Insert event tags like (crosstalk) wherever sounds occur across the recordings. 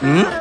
Hmm?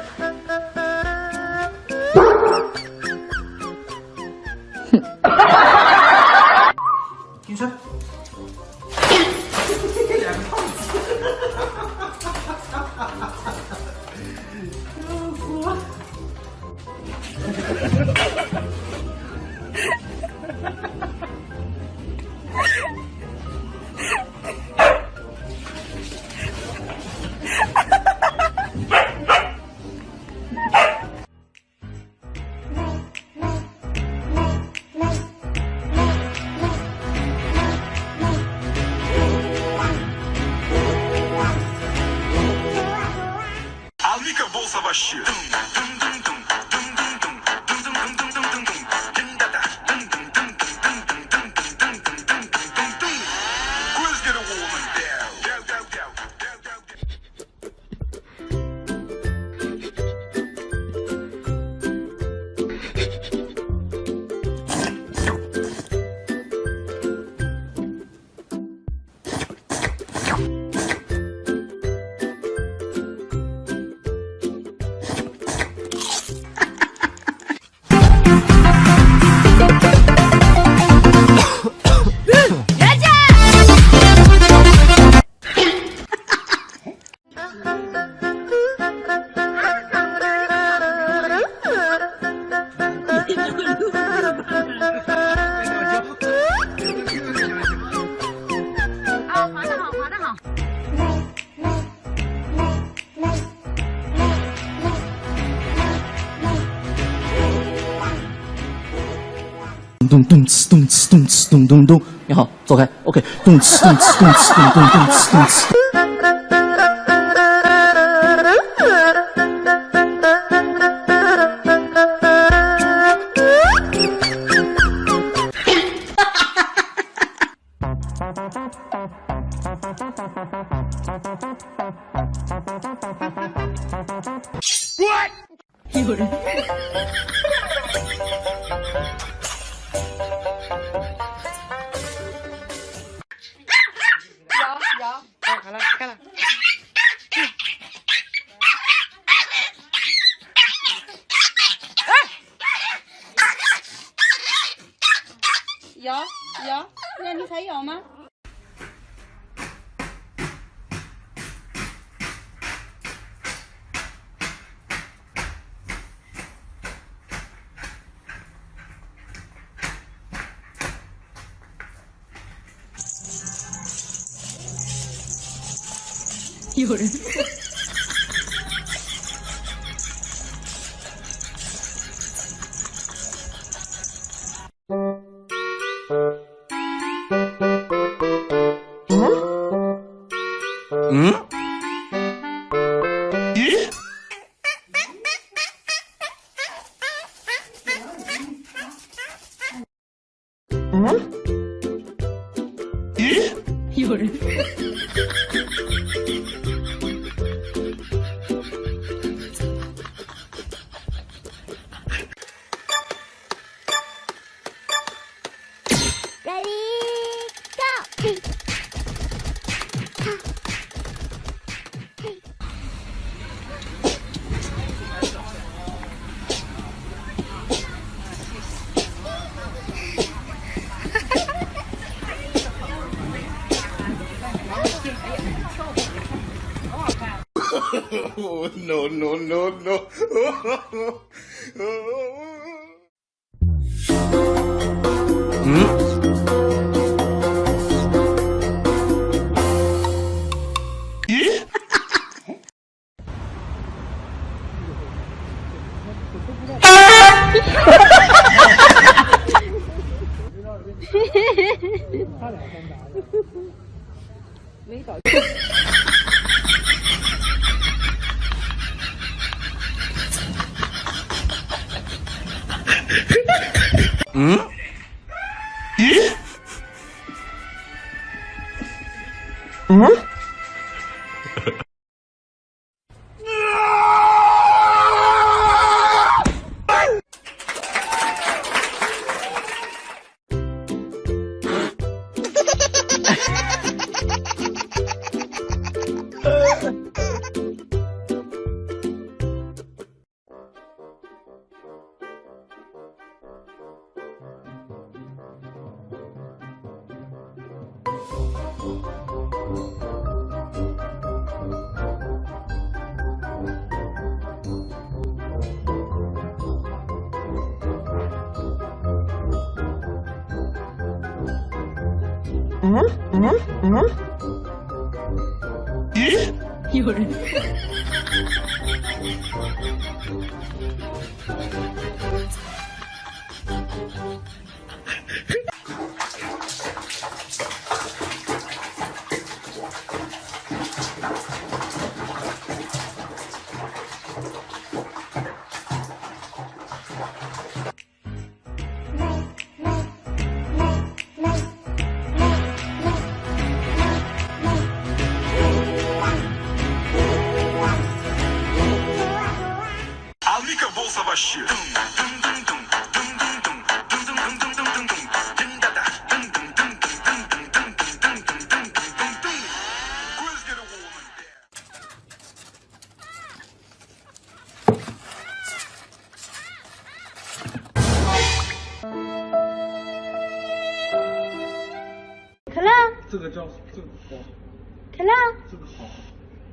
咚咚哧咚哧咚哧咚咚咚，你好，走开，OK，咚哧咚哧咚哧咚咚咚哧咚哧。 이거래. 응? 응? 이거래. Oh, (laughs) no, no, no, no. (laughs) 没搞嗯？嗯？嗯？嗯。咦？有人。Aplica bolsa baixinha. 这个叫这个好，可乐，这个好，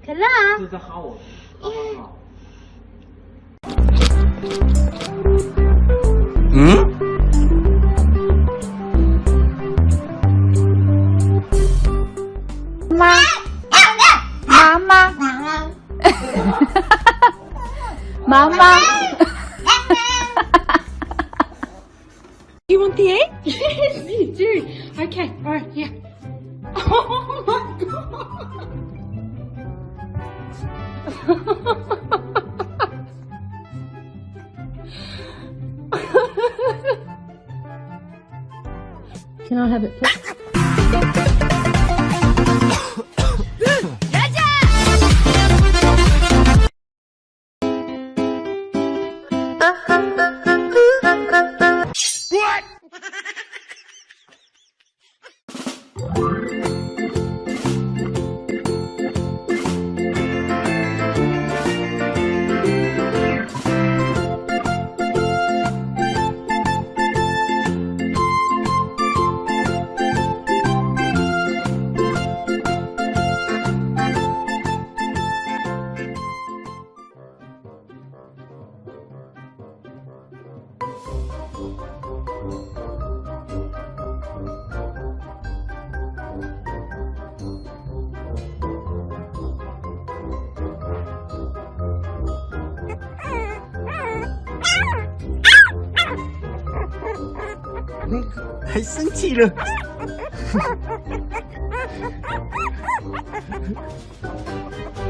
可乐，这在哈我，哈哈哈。妈，妈。妈，妈。妈。(laughs) You Oh my god. Can I have it, please? “还生气了。(laughs)